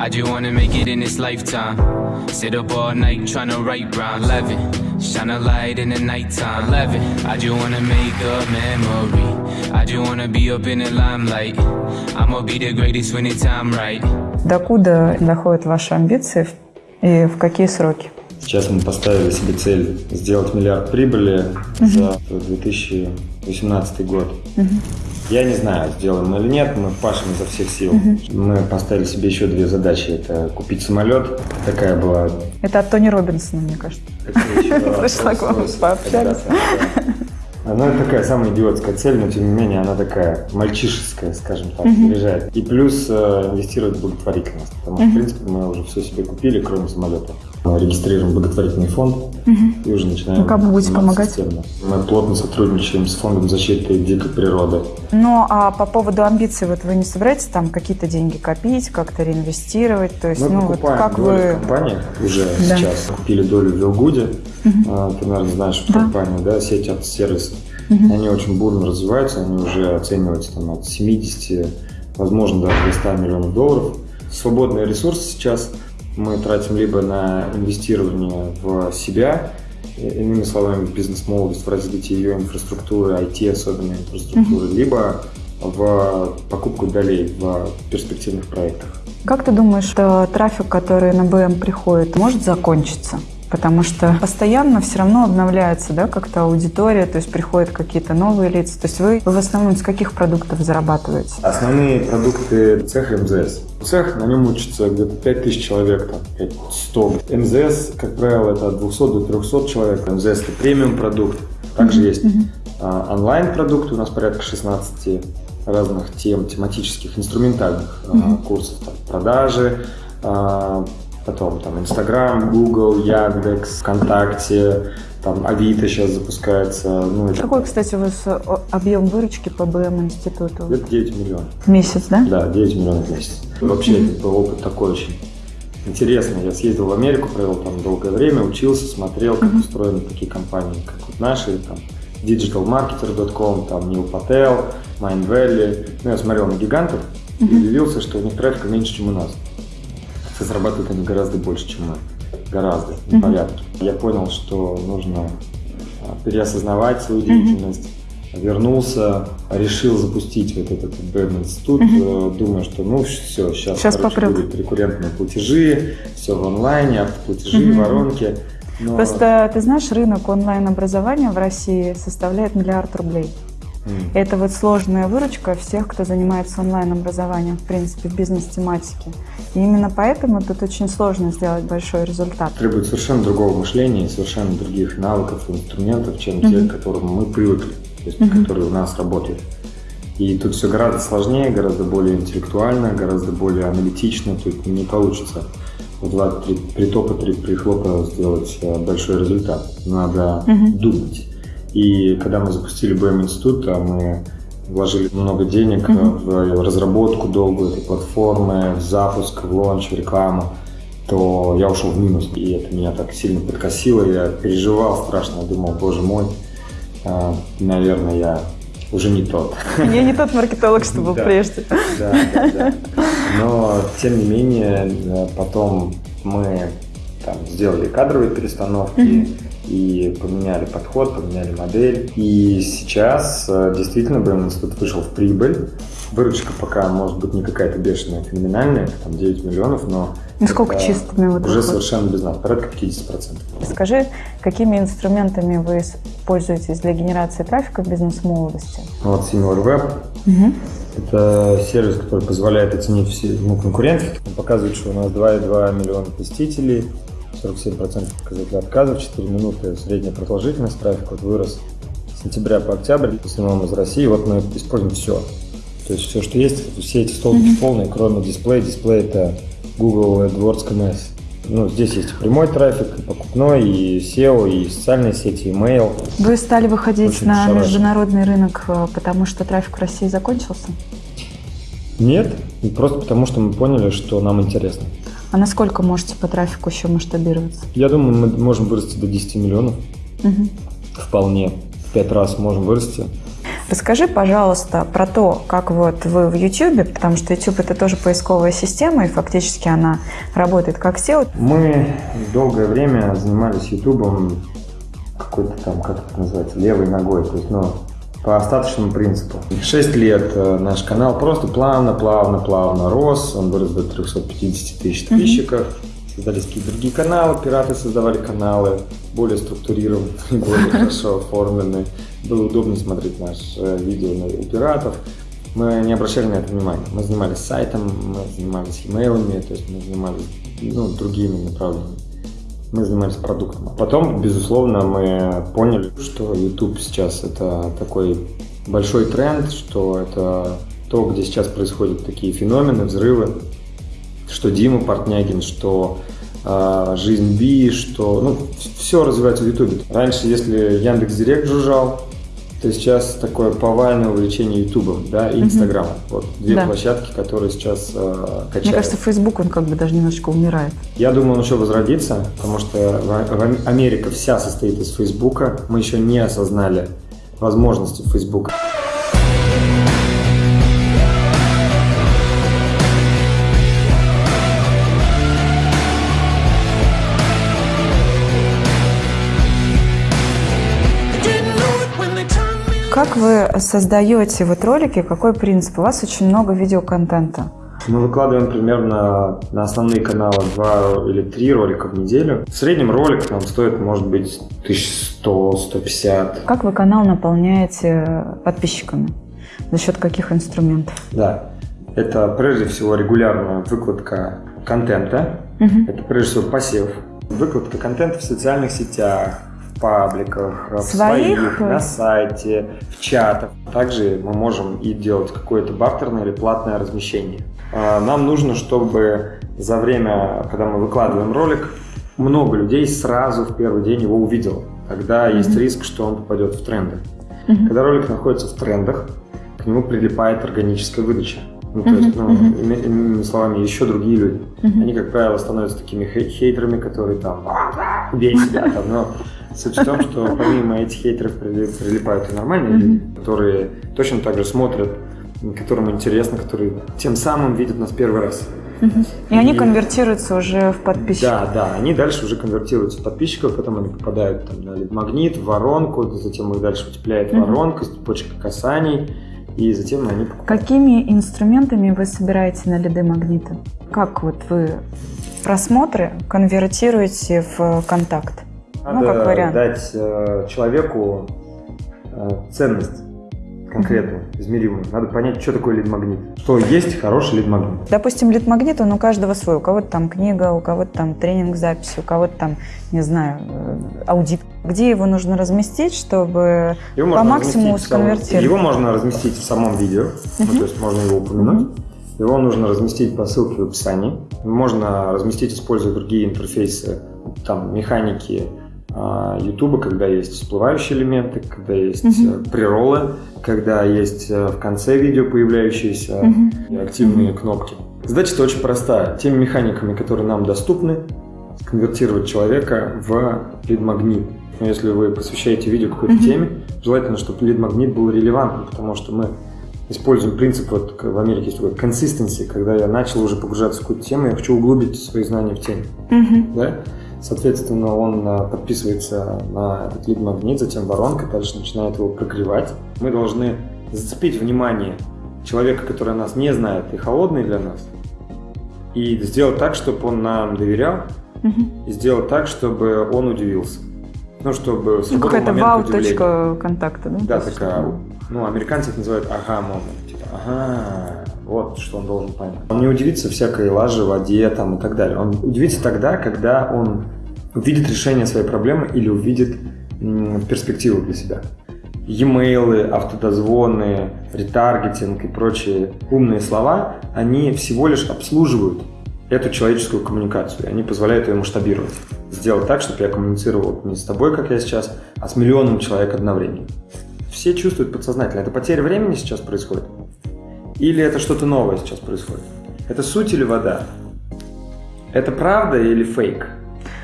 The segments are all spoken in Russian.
I just wanna make it in this lifetime. Sit up all night trying to write round 11. Shine a light in the nighttime. 11. I just wanna make a memory. I just wanna be up in the limelight. I'ma be the greatest when the time right. Докуда доходят ваши амбиции и в какие сроки? Сейчас мы поставили себе цель сделать миллиард прибыли за 2018 год. Я не знаю, сделаем мы или нет, мы пашем изо всех сил. Мы поставили себе еще две задачи. Это купить самолет. Такая была... Это от Тони Робинсона, мне кажется. Пришла к вам, пообщались. Она такая самая идиотская цель, но тем не менее она такая мальчишеская, скажем так, заряжает. И плюс э, инвестировать в благотворительность. Потому что, в принципе, мы уже все себе купили, кроме самолета. Мы регистрируем благотворительный фонд и уже начинаем Ну, как вы будете помогать? системно. Мы плотно сотрудничаем с фондом защиты дикой природы. Ну, а по поводу амбиций, вот вы не собираетесь там какие-то деньги копить, как-то реинвестировать? То есть, Мы ну, вот как долю вы... в компании уже Да. сейчас. Купили долю в Вилгуде. А, Ты, наверное, знаешь Да. компанию, да, сеть от сервисов. Они очень бурно развиваются, они уже оцениваются там, от 70, возможно, даже до 100 миллионов долларов. Свободные ресурсы сейчас мы тратим либо на инвестирование в себя, и- иными словами, бизнес-молодость, в развитие ее инфраструктуры, IT особенно инфраструктуры, либо в покупку долей в перспективных проектах. Как ты думаешь, что трафик, который на БМ приходит, может закончиться? Потому что постоянно все равно обновляется, да, как-то аудитория, то есть приходят какие-то новые лица. То есть вы в основном с каких продуктов зарабатываете? Основные продукты цеха МЗС. Цех, на нем учатся где-то 5000 человек, там, 100. МЗС, как правило, это от 200 до 300 человек. МЗС – это премиум продукт. Также есть а, онлайн-продукты, у нас порядка 16 разных тем, тематических, инструментальных а, курсов. Там, продажи, а, потом там Инстаграм, Google, Яндекс, ВКонтакте, там Авито сейчас запускается. Ну, Какой, кстати, у вас э, объем выручки по БМ институту? это 9 миллионов. В месяц, да? Да, 9 миллионов в месяц. Вообще, это был опыт такой очень интересный. Я съездил в Америку, провел там долгое время, учился, смотрел, как устроены такие компании, как вот наши, там, digitalmarketer.com, там, Neil Patel, Mind Valley. Ну, я смотрел на гигантов и удивился, что у них трафика меньше, чем у нас. Хотя зарабатывают они гораздо больше, чем мы. Гораздо, на порядке. Я понял, что нужно а, переосознавать свою деятельность. Вернулся, решил запустить вот этот БМ-институт, э, думаю, что ну все, сейчас, Щас короче, будут рекуррентные платежи, все в онлайне, автоплатежи, воронки. Но- Просто, ты знаешь, рынок онлайн-образования в России составляет миллиард рублей. Это вот сложная выручка всех, кто занимается онлайн-образованием, в принципе, в бизнес-тематике. И именно поэтому тут очень сложно сделать большой результат. требует совершенно другого мышления, и совершенно других навыков и инструментов, чем те, к которым мы привыкли, то есть, которые у нас работают. И тут все гораздо сложнее, гораздо более интеллектуально, гораздо более аналитично. Тут не получится два-три притопа, три прихлопа сделать э, большой результат. Надо думать. И когда мы запустили БМ институт, а мы вложили много денег э, в разработку долгую этой платформы, в запуск, в лонч, в рекламу, то я ушел в минус. И это меня так сильно подкосило. Я переживал страшно. Я думал, боже мой, а, наверное, я уже не тот. Я не тот маркетолог, что был Да. прежде. Да, да, да. Но, тем не менее, э, потом мы там, сделали кадровые перестановки и поменяли подход, поменяли модель. И сейчас э, действительно БМ институт вышел в прибыль. Выручка пока может быть не какая-то бешеная, феноменальная, там 9 миллионов, но Ну, сколько чистыми вот уже совершенно без нас, порядка 50%. Скажи, какими инструментами вы пользуетесь для генерации трафика в бизнес-молодости? Вот Senior Web Это сервис, который позволяет оценить все ну, конкурентов. Он показывает, что у нас 2,2 миллиона посетителей, 47% показателей отказов, 4 минуты средняя продолжительность трафика вот вырос с сентября по октябрь, в основном из России. Вот мы используем все. То есть все, что есть, все эти столбики полные, кроме дисплея. Дисплей это Google AdWords CMS. Ну, здесь есть прямой трафик, и покупной, и SEO, и социальные сети, и email. Вы стали выходить Очень на шарашит. международный рынок, э, потому что трафик в России закончился? Нет, просто потому что мы поняли, что нам интересно. А насколько можете по трафику еще масштабироваться? Я думаю, мы можем вырасти до 10 миллионов. Мгм. Вполне. В пять раз можем вырасти. Расскажи, пожалуйста, про то, как вот вы в YouTube, потому что YouTube это тоже поисковая система, и фактически она работает как SEO. Мы долгое время занимались YouTube какой-то там, как это называется, левой ногой, то есть, ну, по остаточному принципу. Шесть лет э, наш канал просто плавно, плавно, плавно рос, он вырос до 350 тысяч подписчиков. Mm-hmm. Создались какие-то другие каналы, пираты создавали каналы, более структурированные, более хорошо оформленные. Было удобно смотреть наши видео у пиратов. Мы не обращали на это внимания. Мы занимались сайтом, мы занимались имейлами, то есть мы занимались ну, другими направлениями мы занимались продуктом. А потом, безусловно, мы поняли, что YouTube сейчас это такой большой тренд, что это то, где сейчас происходят такие феномены, взрывы, что Дима Портнягин, что э, жизнь Би, что ну, все развивается в YouTube. Раньше, если Яндекс Директ жужжал, то сейчас такое повальное увлечение Ютубом, да, и Инстаграмом. Угу. Вот две да. площадки, которые сейчас э, качают. Мне кажется, Фейсбук, он как бы даже немножечко умирает. Я думаю, он еще возродится, потому что в Америка вся состоит из Фейсбука. Мы еще не осознали возможности Фейсбука. Как вы создаете вот ролики? Какой принцип? У вас очень много видеоконтента. Мы выкладываем примерно на основные каналы два или три ролика в неделю. В среднем ролик нам стоит, может быть, 1100-150. Как вы канал наполняете подписчиками? За счет каких инструментов? Да, это прежде всего регулярная выкладка контента. Угу. Это прежде всего посев. Выкладка контента в социальных сетях, пабликах, в своих, на сайте, в чатах. Также мы можем и делать какое-то бартерное или платное размещение. А, нам нужно, чтобы за время, когда мы выкладываем ролик, много людей сразу в первый день его увидело. Тогда mm-hmm. есть риск, что он попадет в тренды. Mm-hmm. Когда ролик находится в трендах, к нему прилипает органическая выдача. Ну, то uh-huh, есть, ну, uh-huh. иными словами, еще другие люди. Uh-huh. Они, как правило, становятся такими хейтерами, которые там бей себя, там, но Суть в том, что помимо этих хейтеров прилипают и нормальные люди, которые точно так же смотрят, которым интересно, которые тем самым видят нас первый раз. И, и они конвертируются уже в подписчиков. Да, да, они дальше уже конвертируются в подписчиков, потом они попадают там, на магнит, в воронку, затем их дальше утепляет uh-huh. воронка, цепочка касаний, и затем они покупают. Какими инструментами вы собираете на лиды магнита? Как вот вы просмотры конвертируете в контакт? Надо ну, как вариант. дать э, человеку э, ценность конкретную, измеримую. Надо понять, что такое лид-магнит. Что есть хороший лид-магнит. Допустим, лид-магнит, он у каждого свой. У кого-то там книга, у кого-то там тренинг запись, у кого-то там, не знаю, э, аудит. Где его нужно разместить, чтобы его по максимуму сконвертировать? Его можно разместить в самом видео, uh-huh. ну, то есть можно его упомянуть. Uh-huh. Его нужно разместить по ссылке в описании. Можно разместить, используя другие интерфейсы, там, механики, А, когда есть всплывающие элементы, когда есть uh-huh. приролы, когда есть э, в конце видео появляющиеся uh-huh. активные uh-huh. кнопки. Задача-то очень простая. Теми механиками, которые нам доступны, конвертировать человека в лид-магнит. Но если вы посвящаете видео какой-то uh-huh. теме, желательно, чтобы лид-магнит был релевантным, потому что мы используем принцип, вот в Америке есть такой consistency, когда я начал уже погружаться в какую-то тему, я хочу углубить свои знания в теме. Uh-huh. Да? Соответственно, он э, подписывается на этот лид-магнит, затем воронка дальше начинает его прогревать. Мы должны зацепить внимание человека, который нас не знает и холодный для нас, и сделать так, чтобы он нам доверял, угу. и сделать так, чтобы он удивился. Ну, чтобы ну, какая-то вау-точка контакта, да? Да, такая, ну, американцы это называют ага-момент. Типа, ага, вот что он должен понять. Он не удивится всякой лаже, воде там, и так далее. Он удивится тогда, когда он увидит решение своей проблемы или увидит перспективу для себя. E-mail, автодозвоны, ретаргетинг и прочие умные слова, они всего лишь обслуживают эту человеческую коммуникацию. Они позволяют ее масштабировать. Сделать так, чтобы я коммуницировал не с тобой, как я сейчас, а с миллионом человек одновременно. Все чувствуют подсознательно. Это потеря времени сейчас происходит? Или это что-то новое сейчас происходит? Это суть или вода? Это правда или фейк?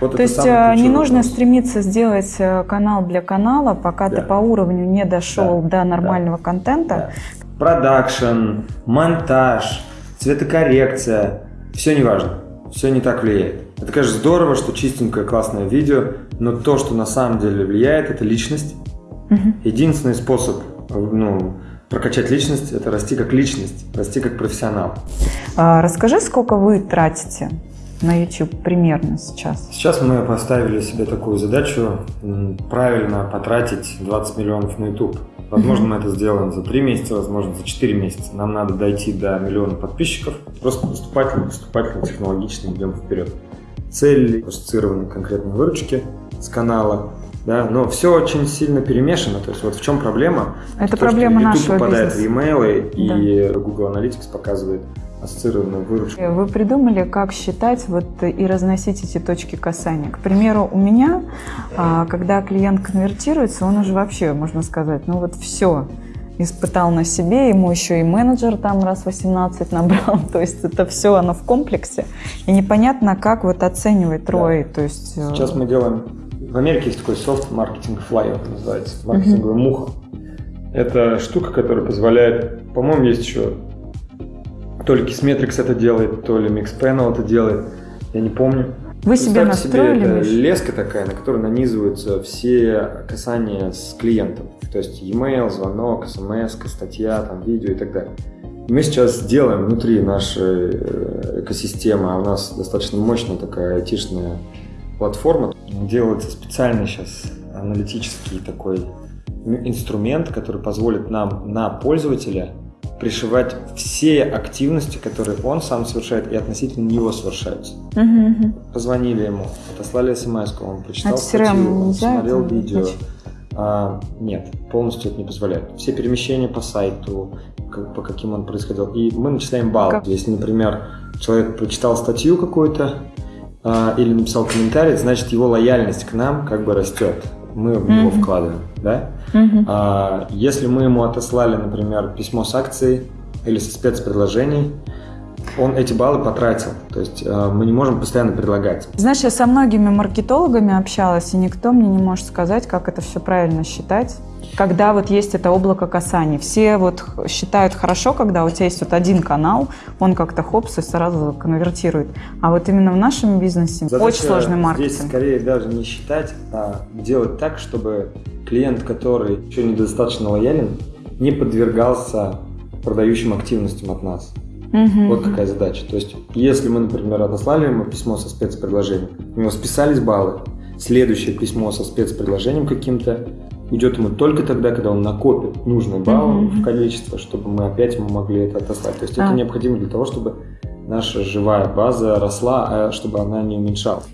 Вот То есть э, не нужно вопрос. стремиться сделать э, канал для канала, пока да. ты по уровню не дошел да. до нормального да. контента. Да. Продакшн, монтаж, цветокоррекция, все не важно, все не так влияет. Это, конечно, здорово, что чистенькое, классное видео, но то, что на самом деле влияет, это личность. Угу. Единственный способ ну, прокачать личность – это расти как личность, расти как профессионал. А, расскажи, сколько вы тратите на YouTube примерно сейчас? Сейчас мы поставили себе такую задачу правильно потратить 20 миллионов на YouTube. Возможно, мы это сделаем за 3 месяца, возможно, за 4 месяца. Нам надо дойти до миллиона подписчиков. Просто поступательно, поступательно, технологично идем вперед. Цель ассоциированы конкретной выручки с канала. Да, но все очень сильно перемешано. То есть вот в чем проблема? Это то, проблема что YouTube нашего попадает бизнеса. в e-mail, и да. Google Analytics показывает ассоциированную выручку. Вы придумали, как считать вот и разносить эти точки касания. К примеру, у меня, а, когда клиент конвертируется, он уже вообще, можно сказать, ну вот все, испытал на себе, ему еще и менеджер там раз 18 набрал, то есть это все оно в комплексе, и непонятно, как вот оценивать ROI, да. то есть... Э, Сейчас мы делаем, в Америке есть такой софт маркетинг флайер называется, маркетинговая муха. Это штука, которая позволяет, по-моему, есть еще, то ли Kissmetrics это делает, то ли Mixpanel это делает, я не помню. Вы себе настроили? Себе, это леска такая, на которой нанизываются все касания с клиентом. То есть e-mail, звонок, смс, статья, там, видео и так далее. Мы сейчас делаем внутри нашей э, экосистемы, а у нас достаточно мощная такая айтишная платформа. Делается специальный сейчас аналитический такой инструмент, который позволит нам на пользователя пришивать все активности, которые он сам совершает и относительно него совершаются. Угу, угу. Позвонили ему, отослали смс он прочитал статью, он смотрел видео. А, нет, полностью это не позволяет. Все перемещения по сайту, как, по каким он происходил. И мы начисляем балл. Как? Если, например, человек прочитал статью какую-то а, или написал комментарий, значит его лояльность к нам как бы растет. Мы в него mm-hmm. вкладываем, да? Mm-hmm. А, если мы ему отослали, например, письмо с акцией или со спецпредложений, он эти баллы потратил. То есть э, мы не можем постоянно предлагать. Знаешь, я со многими маркетологами общалась, и никто мне не может сказать, как это все правильно считать. Когда вот есть это облако касаний. Все вот считают хорошо, когда у тебя есть вот один канал, он как-то хопс и сразу конвертирует. А вот именно в нашем бизнесе Задача очень сложный маркетинг. Здесь скорее даже не считать, а делать так, чтобы клиент, который еще недостаточно лоялен, не подвергался продающим активностям от нас. Угу. Вот какая задача. То есть, если мы, например, отослали ему письмо со спецпредложением, у него списались баллы, следующее письмо со спецпредложением каким-то идет ему только тогда, когда он накопит нужные баллы mm в количество, чтобы мы опять ему могли это отослать. То есть а. это необходимо для того, чтобы наша живая база росла, а чтобы она не уменьшалась.